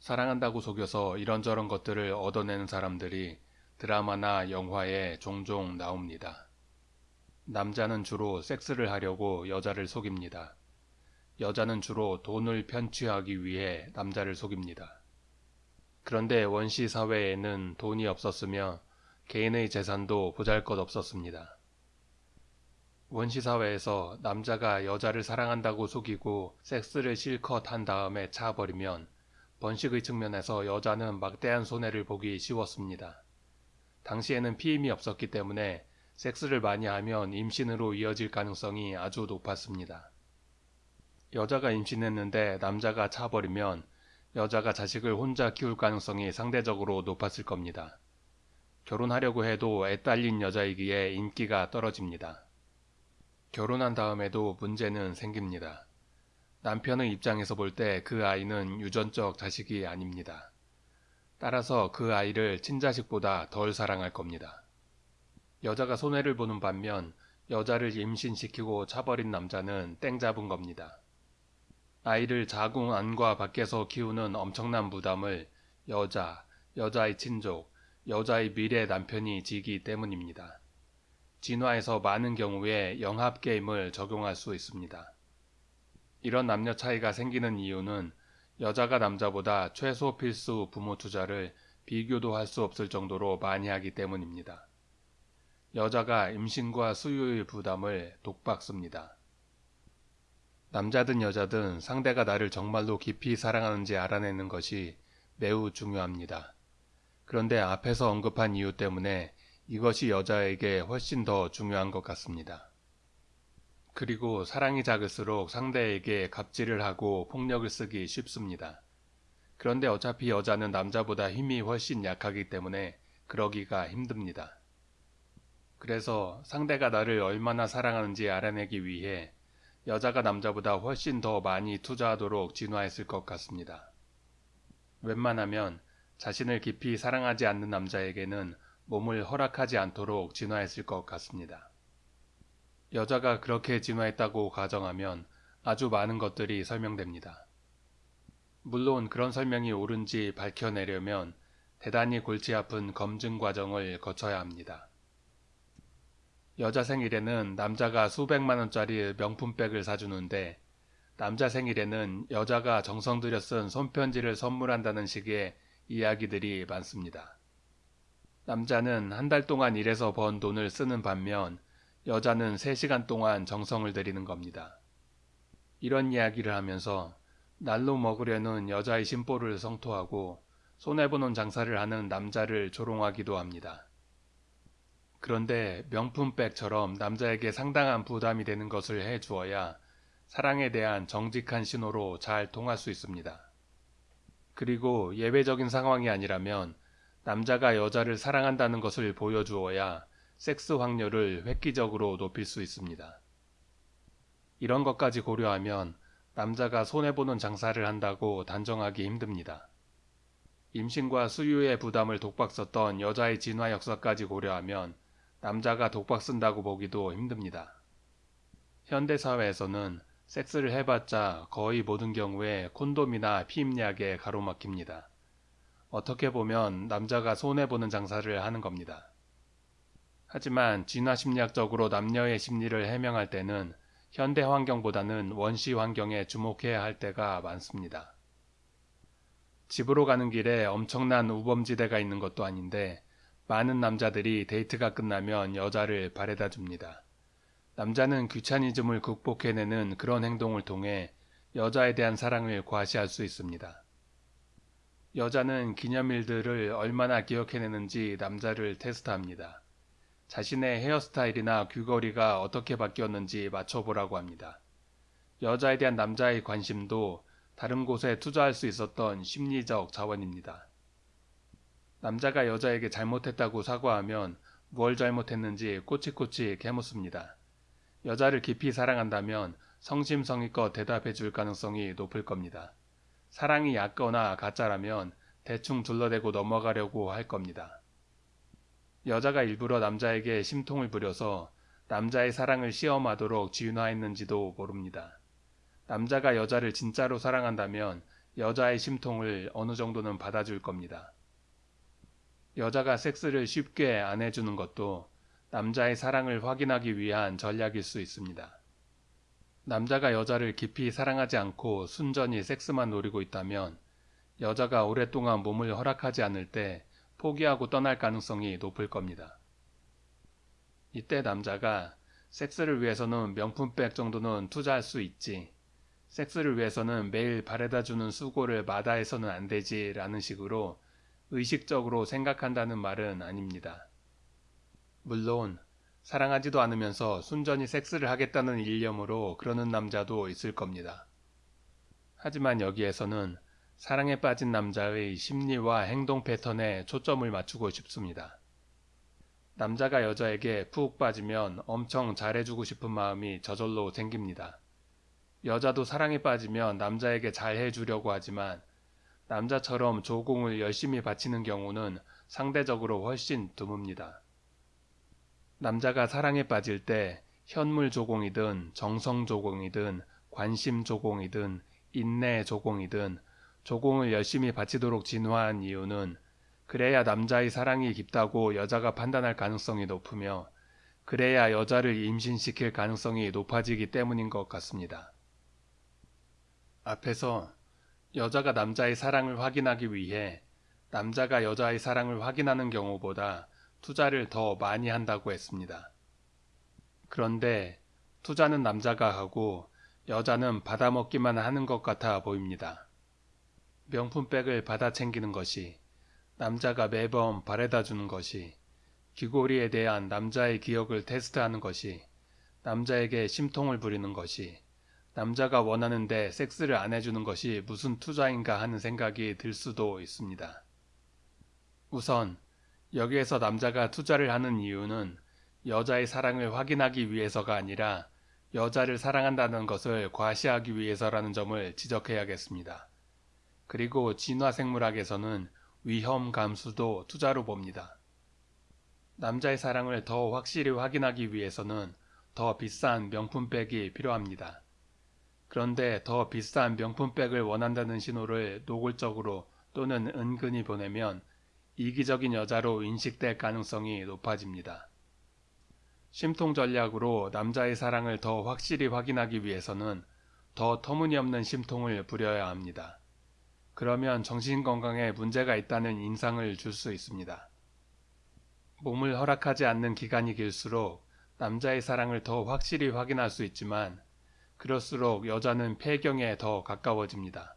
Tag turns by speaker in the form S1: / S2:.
S1: 사랑한다고 속여서 이런저런 것들을 얻어내는 사람들이 드라마나 영화에 종종 나옵니다. 남자는 주로 섹스를 하려고 여자를 속입니다. 여자는 주로 돈을 편취하기 위해 남자를 속입니다. 그런데 원시 사회에는 돈이 없었으며 개인의 재산도 보잘 것 없었습니다. 원시 사회에서 남자가 여자를 사랑한다고 속이고 섹스를 실컷 한 다음에 차버리면 번식의 측면에서 여자는 막대한 손해를 보기 쉬웠습니다. 당시에는 피임이 없었기 때문에 섹스를 많이 하면 임신으로 이어질 가능성이 아주 높았습니다. 여자가 임신했는데 남자가 차버리면 여자가 자식을 혼자 키울 가능성이 상대적으로 높았을 겁니다. 결혼하려고 해도 애 딸린 여자이기에 인기가 떨어집니다. 결혼한 다음에도 문제는 생깁니다. 남편의 입장에서 볼 때 그 아이는 유전적 자식이 아닙니다. 따라서 그 아이를 친자식보다 덜 사랑할 겁니다. 여자가 손해를 보는 반면 여자를 임신시키고 차버린 남자는 땡 잡은 겁니다. 아이를 자궁 안과 밖에서 키우는 엄청난 부담을 여자, 여자의 친족, 여자의 미래 남편이 지기 때문입니다. 진화에서 많은 경우에 영합 게임을 적용할 수 있습니다. 이런 남녀 차이가 생기는 이유는 여자가 남자보다 최소 필수 부모 투자를 비교도 할 수 없을 정도로 많이 하기 때문입니다. 여자가 임신과 수유의 부담을 독박습니다. 남자든 여자든 상대가 나를 정말로 깊이 사랑하는지 알아내는 것이 매우 중요합니다. 그런데 앞에서 언급한 이유 때문에 이것이 여자에게 훨씬 더 중요한 것 같습니다. 그리고 사랑이 작을수록 상대에게 갑질을 하고 폭력을 쓰기 쉽습니다. 그런데 어차피 여자는 남자보다 힘이 훨씬 약하기 때문에 그러기가 힘듭니다. 그래서 상대가 나를 얼마나 사랑하는지 알아내기 위해 여자가 남자보다 훨씬 더 많이 투자하도록 진화했을 것 같습니다. 웬만하면 자신을 깊이 사랑하지 않는 남자에게는 몸을 허락하지 않도록 진화했을 것 같습니다. 여자가 그렇게 진화했다고 가정하면 아주 많은 것들이 설명됩니다. 물론 그런 설명이 옳은지 밝혀내려면 대단히 골치 아픈 검증 과정을 거쳐야 합니다. 여자 생일에는 남자가 수백만 원짜리 명품백을 사주는데 남자 생일에는 여자가 정성 들여 쓴 손편지를 선물한다는 식의 이야기들이 많습니다. 남자는 한 달 동안 일해서 번 돈을 쓰는 반면 여자는 3시간 동안 정성을 들이는 겁니다. 이런 이야기를 하면서 날로 먹으려는 여자의 심보를 성토하고 손해보는 장사를 하는 남자를 조롱하기도 합니다. 그런데 명품백처럼 남자에게 상당한 부담이 되는 것을 해주어야 사랑에 대한 정직한 신호로 잘 통할 수 있습니다. 그리고 예외적인 상황이 아니라면 남자가 여자를 사랑한다는 것을 보여주어야 섹스 확률을 획기적으로 높일 수 있습니다. 이런 것까지 고려하면 남자가 손해보는 장사를 한다고 단정하기 힘듭니다. 임신과 수유의 부담을 독박 썼던 여자의 진화 역사까지 고려하면 남자가 독박 쓴다고 보기도 힘듭니다. 현대사회에서는 섹스를 해봤자 거의 모든 경우에 콘돔이나 피임약에 가로막힙니다. 어떻게 보면 남자가 손해보는 장사를 하는 겁니다. 하지만 진화심리학적으로 남녀의 심리를 해명할 때는 현대 환경보다는 원시 환경에 주목해야 할 때가 많습니다. 집으로 가는 길에 엄청난 우범지대가 있는 것도 아닌데 많은 남자들이 데이트가 끝나면 여자를 바래다 줍니다. 남자는 귀차니즘을 극복해내는 그런 행동을 통해 여자에 대한 사랑을 과시할 수 있습니다. 여자는 기념일들을 얼마나 기억해내는지 남자를 테스트합니다. 자신의 헤어스타일이나 귀걸이가 어떻게 바뀌었는지 맞춰보라고 합니다. 여자에 대한 남자의 관심도 다른 곳에 투자할 수 있었던 심리적 자원입니다. 남자가 여자에게 잘못했다고 사과하면 뭘 잘못했는지 꼬치꼬치 개묻습니다. 여자를 깊이 사랑한다면 성심성의껏 대답해 줄 가능성이 높을 겁니다. 사랑이 얕거나 가짜라면 대충 둘러대고 넘어가려고 할 겁니다. 여자가 일부러 남자에게 심통을 부려서 남자의 사랑을 시험하도록 진화했는지도 모릅니다. 남자가 여자를 진짜로 사랑한다면 여자의 심통을 어느 정도는 받아줄 겁니다. 여자가 섹스를 쉽게 안 해주는 것도 남자의 사랑을 확인하기 위한 전략일 수 있습니다. 남자가 여자를 깊이 사랑하지 않고 순전히 섹스만 노리고 있다면 여자가 오랫동안 몸을 허락하지 않을 때 포기하고 떠날 가능성이 높을 겁니다. 이때 남자가 섹스를 위해서는 명품백 정도는 투자할 수 있지. 섹스를 위해서는 매일 바래다 주는 수고를 마다해서는 안 되지 라는 식으로 의식적으로 생각한다는 말은 아닙니다. 물론 사랑하지도 않으면서 순전히 섹스를 하겠다는 일념으로 그러는 남자도 있을 겁니다. 하지만 여기에서는 사랑에 빠진 남자의 심리와 행동 패턴에 초점을 맞추고 싶습니다. 남자가 여자에게 푹 빠지면 엄청 잘해주고 싶은 마음이 저절로 생깁니다. 여자도 사랑에 빠지면 남자에게 잘해주려고 하지만 남자처럼 조공을 열심히 바치는 경우는 상대적으로 훨씬 드뭅니다. 남자가 사랑에 빠질 때 현물 조공이든 정성 조공이든 관심 조공이든 인내 조공이든 조공을 열심히 바치도록 진화한 이유는 그래야 남자의 사랑이 깊다고 여자가 판단할 가능성이 높으며 그래야 여자를 임신시킬 가능성이 높아지기 때문인 것 같습니다. 앞에서 여자가 남자의 사랑을 확인하기 위해 남자가 여자의 사랑을 확인하는 경우보다 투자를 더 많이 한다고 했습니다. 그런데 투자는 남자가 하고 여자는 받아먹기만 하는 것 같아 보입니다. 명품백을 받아 챙기는 것이 남자가 매번 바래다 주는 것이 귀고리에 대한 남자의 기억을 테스트하는 것이 남자에게 심통을 부리는 것이 남자가 원하는데 섹스를 안 해주는 것이 무슨 투자인가 하는 생각이 들 수도 있습니다. 우선 여기에서 남자가 투자를 하는 이유는 여자의 사랑을 확인하기 위해서가 아니라 여자를 사랑한다는 것을 과시하기 위해서라는 점을 지적해야겠습니다. 그리고 진화생물학에서는 위험 감수도 투자로 봅니다. 남자의 사랑을 더 확실히 확인하기 위해서는 더 비싼 명품백이 필요합니다. 그런데 더 비싼 명품백을 원한다는 신호를 노골적으로 또는 은근히 보내면 이기적인 여자로 인식될 가능성이 높아집니다. 심통 전략으로 남자의 사랑을 더 확실히 확인하기 위해서는 더 터무니없는 심통을 부려야 합니다. 그러면 정신건강에 문제가 있다는 인상을 줄 수 있습니다. 몸을 허락하지 않는 기간이 길수록 남자의 사랑을 더 확실히 확인할 수 있지만 그럴수록 여자는 폐경에 더 가까워집니다.